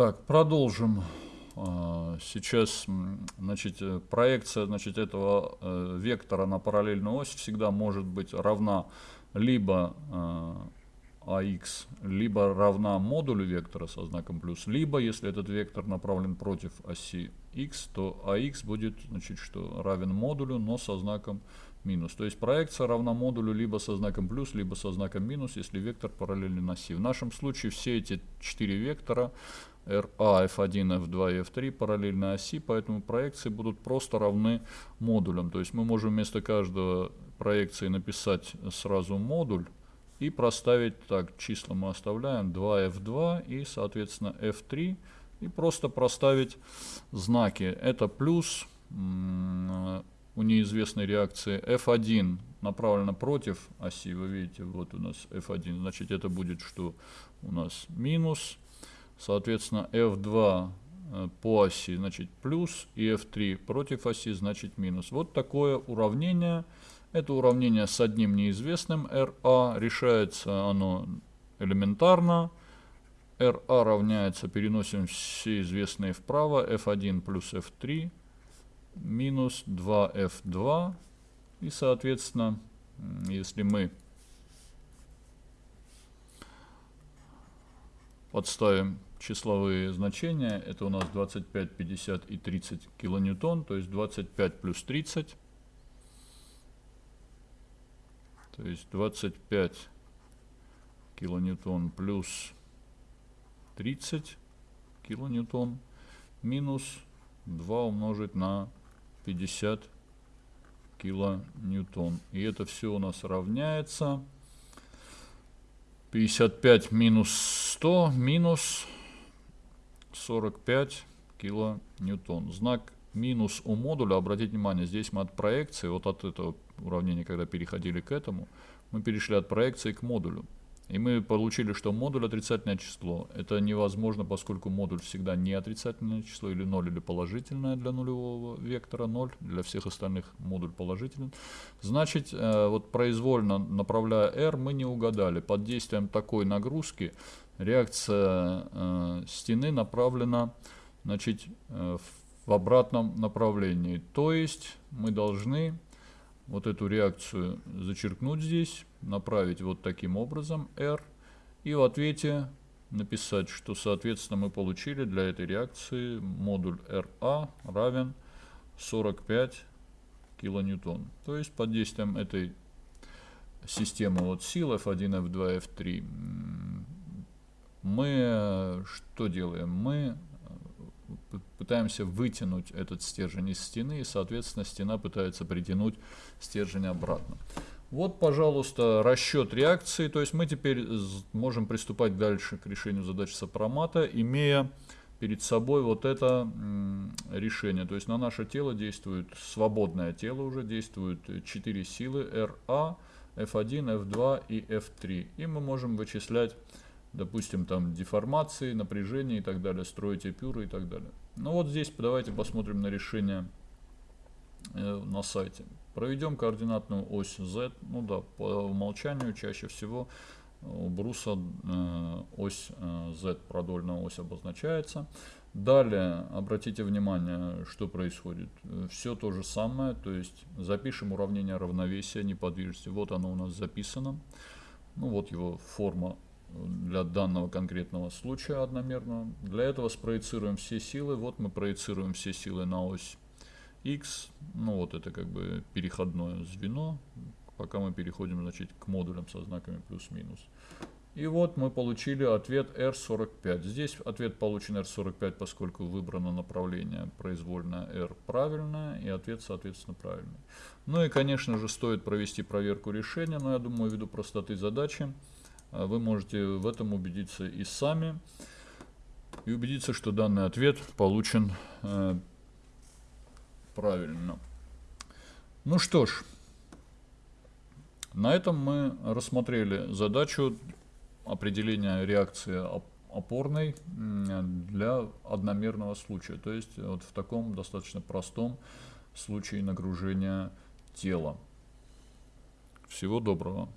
Так, продолжим. А, сейчас значит, э, проекция значит, этого э, вектора на параллельную ось всегда может быть равна либо а либо равна модулю вектора со знаком плюс, либо, если этот вектор направлен против оси x, то AX будет значит, что равен модулю, но со знаком минус. То есть проекция равна модулю либо со знаком плюс, либо со знаком минус, если вектор параллелен оси. В нашем случае все эти четыре вектора RA, F1, F2 и F3 параллельно оси, поэтому проекции будут просто равны модулям. То есть мы можем вместо каждого проекции написать сразу модуль и проставить так, числа мы оставляем 2F2 и соответственно F3 и просто проставить знаки. Это плюс у неизвестной реакции F1 направлена против оси, вы видите, вот у нас F1, значит это будет что у нас минус, соответственно F2 э, по оси, значит плюс, и F3 против оси, значит минус. Вот такое уравнение. Это уравнение с одним неизвестным RA, решается оно элементарно. RA равняется, переносим все известные вправо, F1 плюс F3 минус 2f2. И, соответственно, если мы подставим числовые значения, это у нас 25, 50 и 30 килоньютон, то есть 25 плюс 30, то есть 25 килоньютон плюс 30 килоньютон минус 2 умножить на 50 килоньютон. И это все у нас равняется. 55 минус 100 минус 45 килоньютон. Знак минус у модуля, обратите внимание, здесь мы от проекции, вот от этого уравнения, когда переходили к этому, мы перешли от проекции к модулю. И мы получили, что модуль отрицательное число. Это невозможно, поскольку модуль всегда не отрицательное число, или 0, или положительное для нулевого вектора 0, для всех остальных модуль положительный. Значит, э, вот произвольно направляя r, мы не угадали. Под действием такой нагрузки реакция э, стены направлена значит, э, в обратном направлении. То есть мы должны вот эту реакцию зачеркнуть здесь, направить вот таким образом R, и в ответе написать, что соответственно мы получили для этой реакции модуль RA равен 45 килоньютон. То есть под действием этой системы вот сил F1, F2, F3 мы что делаем? Мы пытаемся вытянуть этот стержень из стены, и, соответственно, стена пытается притянуть стержень обратно. Вот, пожалуйста, расчет реакции. То есть мы теперь можем приступать дальше к решению задачи сопромата, имея перед собой вот это решение. То есть на наше тело действует свободное тело уже, действуют 4 силы RA, F1, F2 и F3. И мы можем вычислять допустим, там деформации, напряжение и так далее, строить эпюры и так далее. Ну вот здесь давайте посмотрим на решение э, на сайте. Проведем координатную ось Z. Ну да, по умолчанию чаще всего у бруса э, ось э, Z, продольная ось обозначается. Далее, обратите внимание, что происходит. Все то же самое, то есть запишем уравнение равновесия неподвижности. Вот оно у нас записано. Ну вот его форма для данного конкретного случая одномерного. Для этого спроецируем все силы. Вот мы проецируем все силы на ось x. Ну вот это как бы переходное звено, пока мы переходим значит, к модулям со знаками плюс-минус. И вот мы получили ответ R45. Здесь ответ получен R45, поскольку выбрано направление произвольное R правильное, и ответ, соответственно, правильный. Ну и, конечно же, стоит провести проверку решения, но я думаю, ввиду простоты задачи, вы можете в этом убедиться и сами, и убедиться, что данный ответ получен э, правильно. Ну что ж, на этом мы рассмотрели задачу определения реакции опорной для одномерного случая, то есть вот в таком достаточно простом случае нагружения тела. Всего доброго.